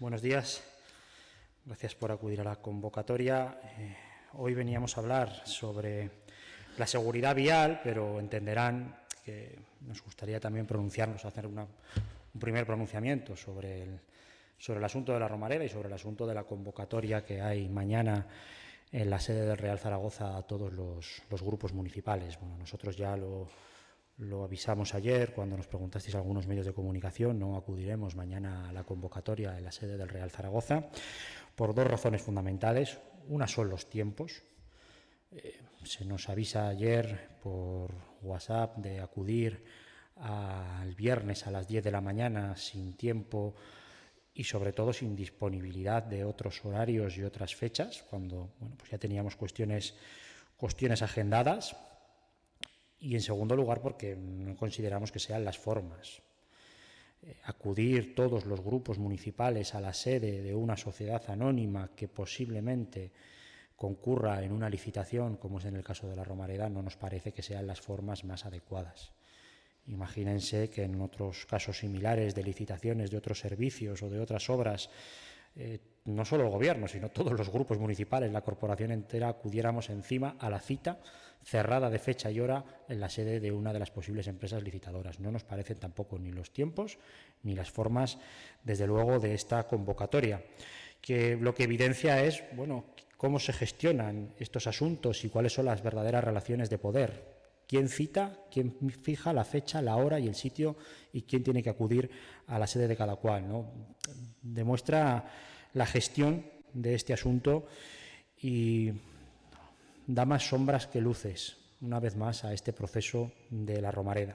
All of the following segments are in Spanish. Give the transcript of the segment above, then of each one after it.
buenos días. Gracias por acudir a la convocatoria. Eh, hoy veníamos a hablar sobre la seguridad vial, pero entenderán que nos gustaría también pronunciarnos, hacer un primer pronunciamiento sobre el, sobre el asunto de la Romareda y sobre el asunto de la convocatoria que hay mañana en la sede del Real Zaragoza a todos los, los grupos municipales. Bueno, nosotros ya lo lo avisamos ayer cuando nos preguntasteis algunos medios de comunicación, no acudiremos mañana a la convocatoria en la sede del Real Zaragoza por dos razones fundamentales. Una son los tiempos. Eh, se nos avisa ayer por WhatsApp de acudir al viernes a las 10 de la mañana sin tiempo y sobre todo sin disponibilidad de otros horarios y otras fechas, cuando bueno, pues ya teníamos cuestiones, cuestiones agendadas y en segundo lugar porque no consideramos que sean las formas. Eh, acudir todos los grupos municipales a la sede de una sociedad anónima que posiblemente concurra en una licitación, como es en el caso de la Romareda, no nos parece que sean las formas más adecuadas. Imagínense que en otros casos similares de licitaciones de otros servicios o de otras obras eh, no solo el gobierno, sino todos los grupos municipales, la corporación entera, acudiéramos encima a la cita cerrada de fecha y hora en la sede de una de las posibles empresas licitadoras. No nos parecen tampoco ni los tiempos ni las formas, desde luego, de esta convocatoria, que lo que evidencia es, bueno, cómo se gestionan estos asuntos y cuáles son las verdaderas relaciones de poder quién cita, quién fija la fecha, la hora y el sitio y quién tiene que acudir a la sede de cada cual. ¿no? Demuestra la gestión de este asunto y da más sombras que luces, una vez más, a este proceso de la Romareda.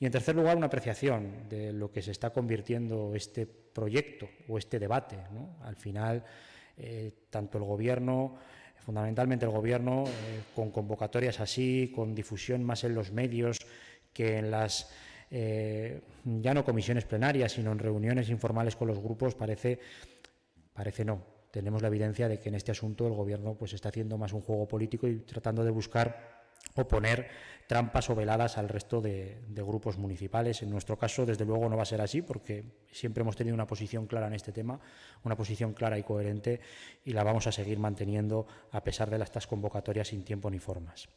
Y en tercer lugar, una apreciación de lo que se está convirtiendo este proyecto o este debate. ¿no? Al final, eh, tanto el Gobierno fundamentalmente el Gobierno, eh, con convocatorias así, con difusión más en los medios que en las, eh, ya no comisiones plenarias, sino en reuniones informales con los grupos, parece, parece no. Tenemos la evidencia de que en este asunto el Gobierno pues, está haciendo más un juego político y tratando de buscar o poner trampas o veladas al resto de, grupos municipales. En nuestro caso, desde luego, no va a ser así, porque siempre hemos tenido una posición clara en este tema, una posición clara y coherente, y la vamos a seguir manteniendo a pesar de estas convocatorias sin tiempo ni formas.